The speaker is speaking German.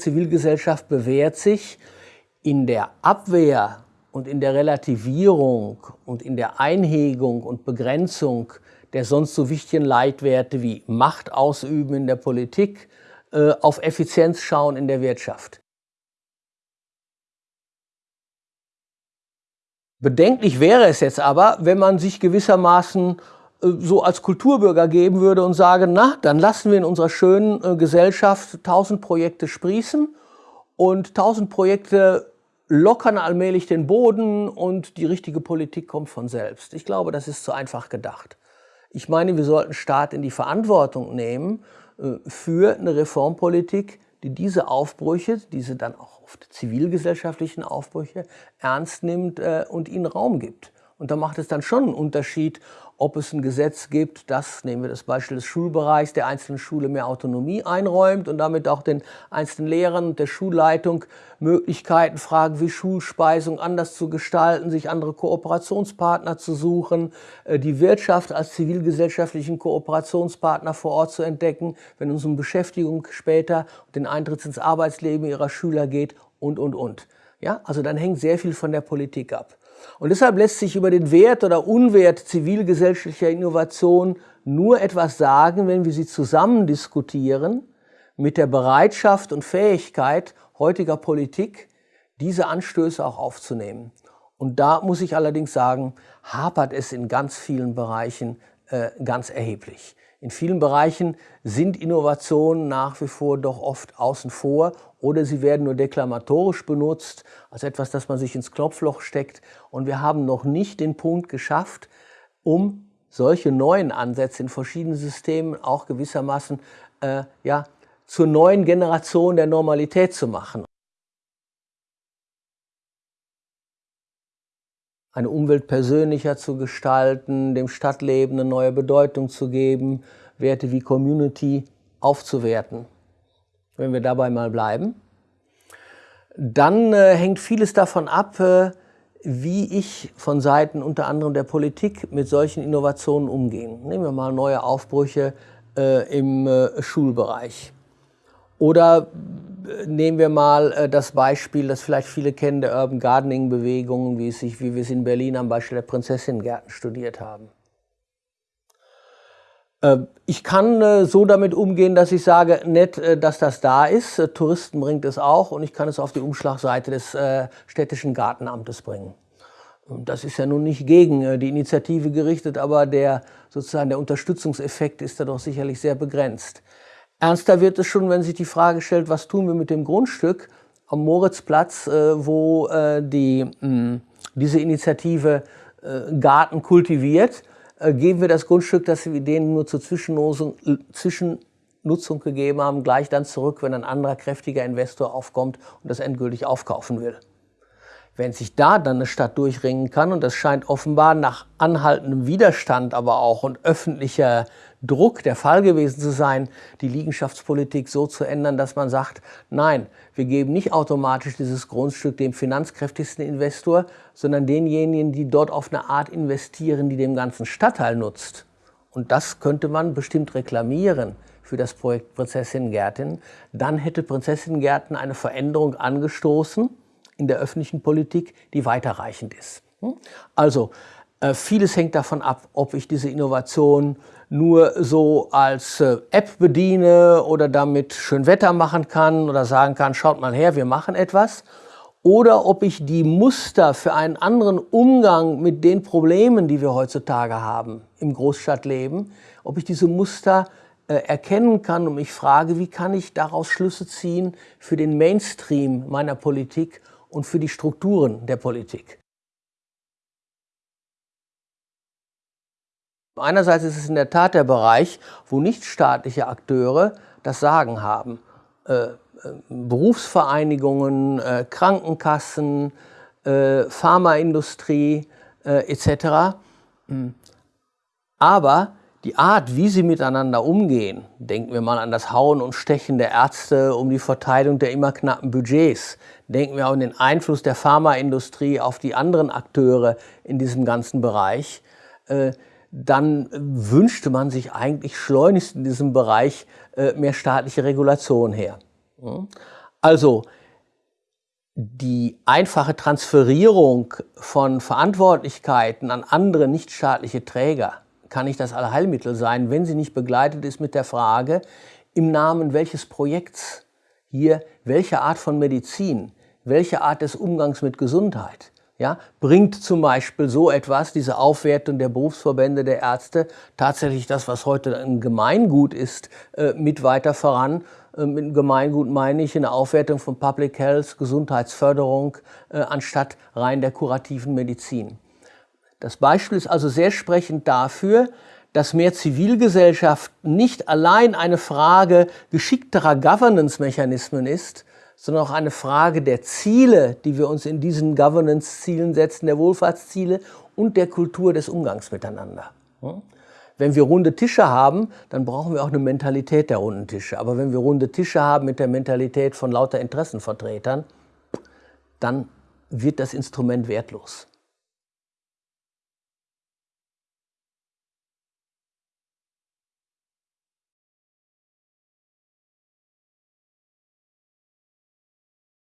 Zivilgesellschaft bewährt sich in der Abwehr und in der Relativierung und in der Einhegung und Begrenzung der sonst so wichtigen Leitwerte wie Macht ausüben in der Politik, äh, auf Effizienz schauen in der Wirtschaft. Bedenklich wäre es jetzt aber, wenn man sich gewissermaßen so als Kulturbürger geben würde und sage, na, dann lassen wir in unserer schönen äh, Gesellschaft tausend Projekte sprießen und tausend Projekte lockern allmählich den Boden und die richtige Politik kommt von selbst. Ich glaube, das ist zu einfach gedacht. Ich meine, wir sollten Staat in die Verantwortung nehmen äh, für eine Reformpolitik, die diese Aufbrüche, diese dann auch oft zivilgesellschaftlichen Aufbrüche, ernst nimmt äh, und ihnen Raum gibt. Und da macht es dann schon einen Unterschied, ob es ein Gesetz gibt, das, nehmen wir das Beispiel des Schulbereichs, der einzelnen Schule mehr Autonomie einräumt und damit auch den einzelnen Lehrern und der Schulleitung Möglichkeiten fragen, wie Schulspeisung anders zu gestalten, sich andere Kooperationspartner zu suchen, äh, die Wirtschaft als zivilgesellschaftlichen Kooperationspartner vor Ort zu entdecken, wenn es um Beschäftigung später und den Eintritt ins Arbeitsleben ihrer Schüler geht und, und, und. Ja, also dann hängt sehr viel von der Politik ab. Und deshalb lässt sich über den Wert oder Unwert zivilgesellschaftlicher Innovation nur etwas sagen, wenn wir sie zusammen diskutieren mit der Bereitschaft und Fähigkeit heutiger Politik, diese Anstöße auch aufzunehmen. Und da muss ich allerdings sagen, hapert es in ganz vielen Bereichen äh, ganz erheblich. In vielen Bereichen sind Innovationen nach wie vor doch oft außen vor oder sie werden nur deklamatorisch benutzt, als etwas, das man sich ins Knopfloch steckt. Und wir haben noch nicht den Punkt geschafft, um solche neuen Ansätze in verschiedenen Systemen auch gewissermaßen äh, ja, zur neuen Generation der Normalität zu machen. Eine Umwelt persönlicher zu gestalten, dem Stadtleben eine neue Bedeutung zu geben, Werte wie Community aufzuwerten. Wenn wir dabei mal bleiben, dann äh, hängt vieles davon ab, äh, wie ich von Seiten unter anderem der Politik mit solchen Innovationen umgehe. Nehmen wir mal neue Aufbrüche äh, im äh, Schulbereich. Oder nehmen wir mal äh, das Beispiel, das vielleicht viele kennen, der Urban Gardening Bewegung, wie, wie wir es in Berlin am Beispiel der Prinzessinnengärten studiert haben. Äh, ich kann äh, so damit umgehen, dass ich sage, nett, dass das da ist. Touristen bringt es auch und ich kann es auf die Umschlagseite des städtischen Gartenamtes bringen. Das ist ja nun nicht gegen die Initiative gerichtet, aber der, sozusagen der Unterstützungseffekt ist da doch sicherlich sehr begrenzt. Ernster wird es schon, wenn sich die Frage stellt, was tun wir mit dem Grundstück am Moritzplatz, äh, wo äh, die, hm, diese Initiative äh, Garten kultiviert. Äh, geben wir das Grundstück, das wir denen nur zur Zwischennutzung, Zwischennutzung gegeben haben, gleich dann zurück, wenn ein anderer kräftiger Investor aufkommt und das endgültig aufkaufen will. Wenn sich da dann eine Stadt durchringen kann, und das scheint offenbar nach anhaltendem Widerstand aber auch und öffentlicher Druck der Fall gewesen zu sein, die Liegenschaftspolitik so zu ändern, dass man sagt, nein, wir geben nicht automatisch dieses Grundstück dem finanzkräftigsten Investor, sondern denjenigen, die dort auf eine Art investieren, die dem ganzen Stadtteil nutzt. Und das könnte man bestimmt reklamieren für das Projekt Prinzessin Gärten. Dann hätte Prinzessin Gärten eine Veränderung angestoßen in der öffentlichen Politik, die weiterreichend ist. Hm? Also, äh, vieles hängt davon ab, ob ich diese Innovation nur so als äh, App bediene oder damit schön Wetter machen kann oder sagen kann, schaut mal her, wir machen etwas. Oder ob ich die Muster für einen anderen Umgang mit den Problemen, die wir heutzutage haben im Großstadtleben, ob ich diese Muster äh, erkennen kann und mich frage, wie kann ich daraus Schlüsse ziehen für den Mainstream meiner Politik und für die Strukturen der Politik. Einerseits ist es in der Tat der Bereich, wo nichtstaatliche Akteure das Sagen haben. Äh, äh, Berufsvereinigungen, äh, Krankenkassen, Pharmaindustrie etc. Hm. Aber die Art, wie sie miteinander umgehen, denken wir mal an das Hauen und Stechen der Ärzte um die Verteilung der immer knappen Budgets, denken wir an den Einfluss der Pharmaindustrie auf die anderen Akteure in diesem ganzen Bereich, äh, dann wünschte man sich eigentlich schleunigst in diesem Bereich äh, mehr staatliche Regulation her. Also die einfache Transferierung von Verantwortlichkeiten an andere nichtstaatliche Träger kann nicht das Allheilmittel sein, wenn sie nicht begleitet ist mit der Frage, im Namen welches Projekts hier welche Art von Medizin, welche Art des Umgangs mit Gesundheit ja, bringt zum Beispiel so etwas, diese Aufwertung der Berufsverbände der Ärzte, tatsächlich das, was heute ein Gemeingut ist, äh, mit weiter voran. Äh, mit Gemeingut meine ich eine Aufwertung von Public Health, Gesundheitsförderung, äh, anstatt rein der kurativen Medizin. Das Beispiel ist also sehr sprechend dafür, dass mehr Zivilgesellschaft nicht allein eine Frage geschickterer Governance-Mechanismen ist, sondern auch eine Frage der Ziele, die wir uns in diesen Governance-Zielen setzen, der Wohlfahrtsziele und der Kultur des Umgangs miteinander. Wenn wir runde Tische haben, dann brauchen wir auch eine Mentalität der runden Tische. Aber wenn wir runde Tische haben mit der Mentalität von lauter Interessenvertretern, dann wird das Instrument wertlos.